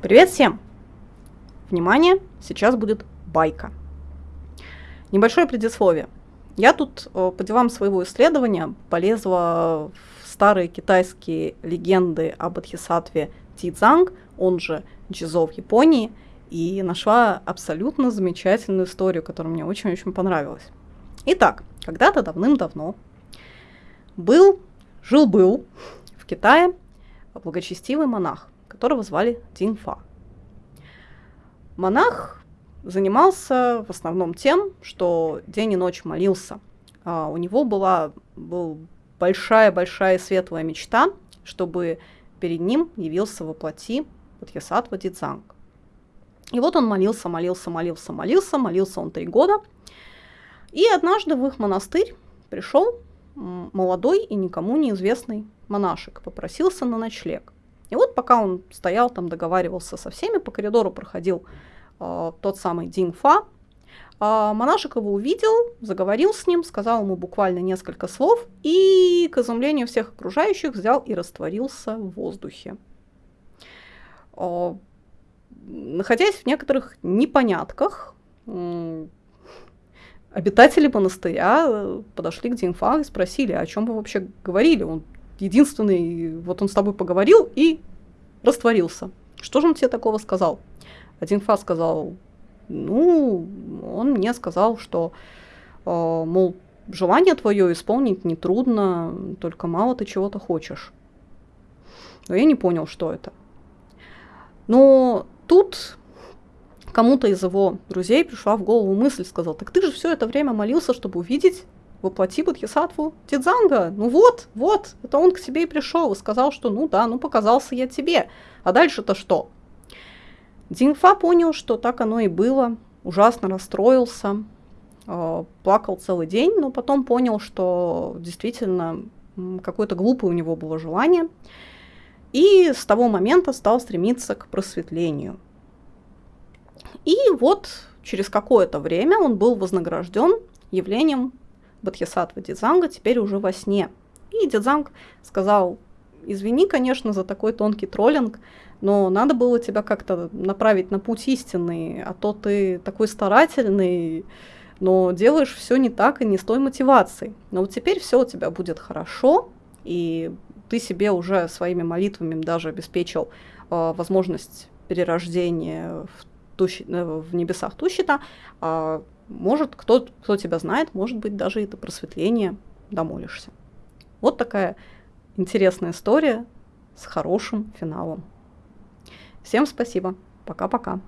Привет всем! Внимание, сейчас будет байка. Небольшое предисловие. Я тут э, по делам своего исследования полезла в старые китайские легенды об Бодхисаттве Тидзанг, он же Джизо в Японии, и нашла абсолютно замечательную историю, которая мне очень-очень понравилась. Итак, когда-то давным-давно был, жил-был в Китае благочестивый монах, которого звали Динфа. Монах занимался в основном тем, что день и ночь молился. А у него была был большая-большая светлая мечта, чтобы перед ним явился во плоти Бодхисаттва Дидзанг. И вот он молился, молился, молился, молился, молился он три года. И однажды в их монастырь пришел молодой и никому неизвестный монашек, попросился на ночлег. И вот пока он стоял там, договаривался со всеми, по коридору проходил э, тот самый Динфа, э, монашек его увидел, заговорил с ним, сказал ему буквально несколько слов и, к изумлению всех окружающих, взял и растворился в воздухе. Э, находясь в некоторых непонятках, э, обитатели монастыря э, подошли к Динфа и спросили, о чем вы вообще говорили. Он единственный, вот он с тобой поговорил и растворился. Что же он тебе такого сказал? Один Фа сказал, ну, он мне сказал, что, э, мол, желание твое исполнить нетрудно, только мало ты чего-то хочешь. Но я не понял, что это. Но тут кому-то из его друзей пришла в голову мысль, сказал, так ты же все это время молился, чтобы увидеть воплоти Бодхисаттву Тидзанга. Ну вот, вот, это он к тебе и пришел и сказал, что ну да, ну показался я тебе. А дальше-то что? Динфа понял, что так оно и было, ужасно расстроился, э, плакал целый день, но потом понял, что действительно какое-то глупое у него было желание, и с того момента стал стремиться к просветлению. И вот через какое-то время он был вознагражден явлением Бодхисаттва Дидзанга теперь уже во сне. И Дидзанг сказал, извини, конечно, за такой тонкий троллинг, но надо было тебя как-то направить на путь истинный, а то ты такой старательный, но делаешь все не так и не с той мотивацией. Но вот теперь все у тебя будет хорошо, и ты себе уже своими молитвами даже обеспечил э, возможность перерождения в, тущи, э, в небесах Тущита, э, может, кто, кто тебя знает, может быть, даже это просветление домолишься. Вот такая интересная история с хорошим финалом. Всем спасибо. Пока-пока.